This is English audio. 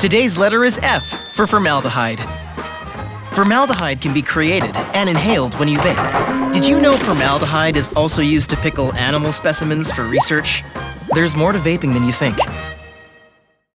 Today's letter is F for formaldehyde. Formaldehyde can be created and inhaled when you vape. Did you know formaldehyde is also used to pickle animal specimens for research? There's more to vaping than you think.